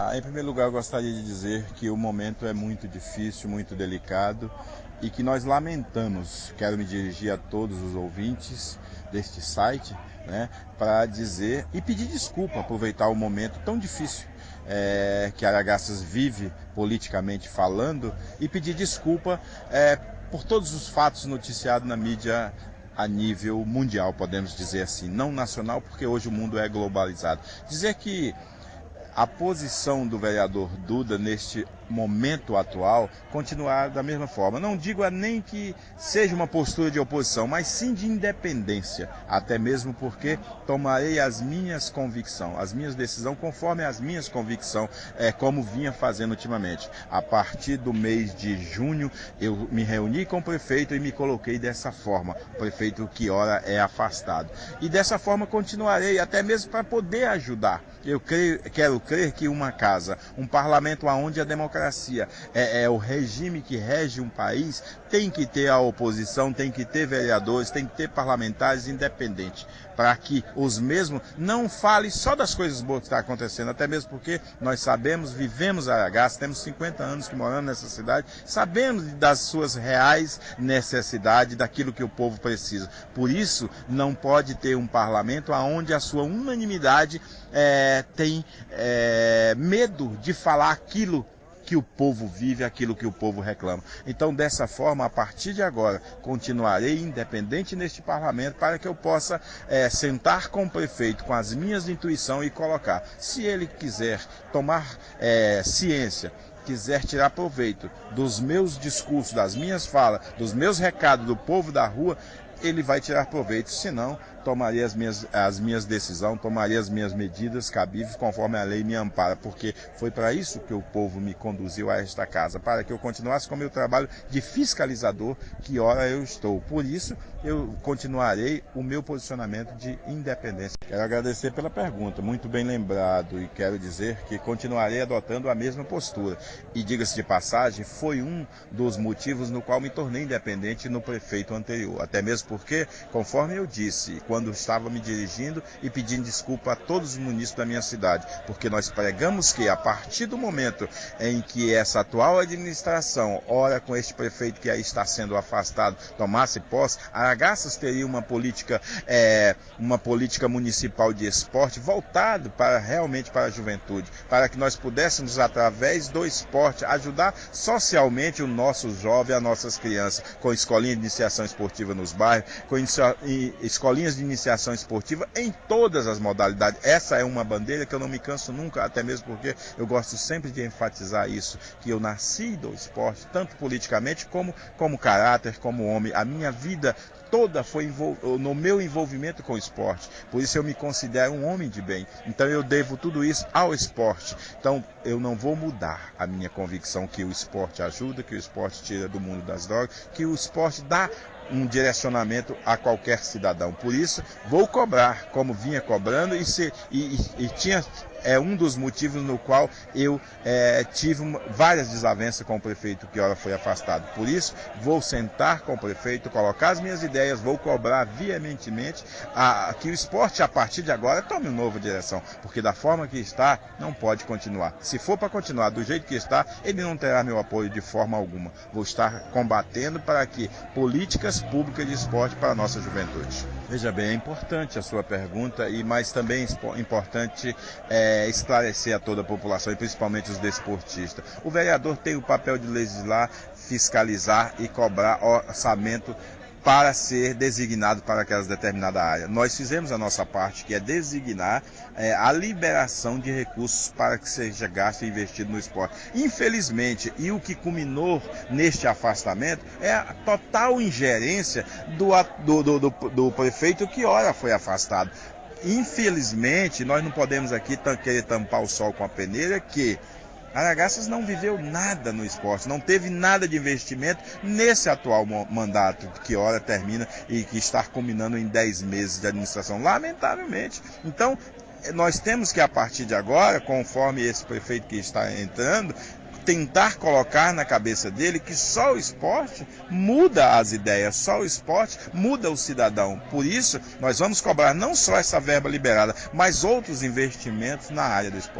Ah, em primeiro lugar, eu gostaria de dizer que o momento é muito difícil, muito delicado e que nós lamentamos. Quero me dirigir a todos os ouvintes deste site né, para dizer e pedir desculpa, aproveitar o momento tão difícil é, que Aragaças vive politicamente falando e pedir desculpa é, por todos os fatos noticiados na mídia a nível mundial, podemos dizer assim, não nacional, porque hoje o mundo é globalizado. Dizer que a posição do vereador Duda neste momento atual continuar da mesma forma. Não digo a nem que seja uma postura de oposição, mas sim de independência, até mesmo porque tomarei as minhas convicções, as minhas decisões conforme as minhas convicções, é, como vinha fazendo ultimamente. A partir do mês de junho, eu me reuni com o prefeito e me coloquei dessa forma, o prefeito que ora é afastado. E dessa forma continuarei, até mesmo para poder ajudar. Eu creio, quero crer que uma casa, um parlamento onde a democracia é, é, o regime que rege um país, tem que ter a oposição, tem que ter vereadores, tem que ter parlamentares independentes, para que os mesmos não falem só das coisas boas que estão tá acontecendo, até mesmo porque nós sabemos, vivemos Aragás, temos 50 anos que moramos nessa cidade, sabemos das suas reais necessidades, daquilo que o povo precisa. Por isso, não pode ter um parlamento onde a sua unanimidade é, tem é, medo de falar aquilo que o povo vive, aquilo que o povo reclama. Então, dessa forma, a partir de agora, continuarei independente neste parlamento para que eu possa é, sentar com o prefeito, com as minhas intuições e colocar. Se ele quiser tomar é, ciência quiser tirar proveito dos meus discursos, das minhas falas, dos meus recados do povo da rua, ele vai tirar proveito, senão tomaria as minhas, as minhas decisões, tomaria as minhas medidas cabíveis conforme a lei me ampara, porque foi para isso que o povo me conduziu a esta casa, para que eu continuasse com o meu trabalho de fiscalizador, que ora eu estou. Por isso, eu continuarei o meu posicionamento de independência. Quero agradecer pela pergunta, muito bem lembrado, e quero dizer que continuarei adotando a mesma postura. E diga-se de passagem, foi um dos motivos no qual me tornei independente no prefeito anterior. Até mesmo porque, conforme eu disse, quando estava me dirigindo e pedindo desculpa a todos os munícipes da minha cidade, porque nós pregamos que a partir do momento em que essa atual administração, ora com este prefeito que aí está sendo afastado, tomasse posse, Aragaças teria uma política, é, uma política municipal de esporte voltado para realmente para a juventude, para que nós pudéssemos, através do esporte, ajudar socialmente o nosso jovem, as nossas crianças, com escolinha de iniciação esportiva nos bairros, com escolinhas de iniciação esportiva em todas as modalidades. Essa é uma bandeira que eu não me canso nunca, até mesmo porque eu gosto sempre de enfatizar isso, que eu nasci do esporte, tanto politicamente como como caráter, como homem. A minha vida toda foi no meu envolvimento com o esporte. Por isso eu me considero um homem de bem. Então eu devo tudo isso ao esporte. Então eu não vou mudar a minha convicção que o esporte ajuda, que o esporte tira do mundo das drogas, que o esporte dá um direcionamento a qualquer cidadão. Por isso, vou cobrar, como vinha cobrando, e, se, e, e, tinha é um dos motivos no qual eu é, tive várias desavenças com o prefeito que ora foi afastado. Por isso, vou sentar com o prefeito, colocar as minhas ideias, vou cobrar veementemente a, que o esporte, a partir de agora, tome uma nova direção, porque da forma que está, não pode continuar. Se for para continuar do jeito que está, ele não terá meu apoio de forma alguma. Vou estar combatendo para que políticas públicas de esporte para a nossa juventude. Veja bem, é importante a sua pergunta, e mas também é importante é, esclarecer a toda a população, e principalmente os desportistas. O vereador tem o papel de legislar, fiscalizar e cobrar orçamento para ser designado para aquelas determinada área. Nós fizemos a nossa parte, que é designar é, a liberação de recursos para que seja gasto e investido no esporte. Infelizmente, e o que culminou neste afastamento é a total ingerência do, do, do, do, do prefeito que ora foi afastado. Infelizmente, nós não podemos aqui querer tampar o sol com a peneira que Aragaças não viveu nada no esporte, não teve nada de investimento nesse atual mandato, que hora termina e que está culminando em 10 meses de administração, lamentavelmente. Então, nós temos que, a partir de agora, conforme esse prefeito que está entrando, tentar colocar na cabeça dele que só o esporte muda as ideias, só o esporte muda o cidadão. Por isso, nós vamos cobrar não só essa verba liberada, mas outros investimentos na área do esporte.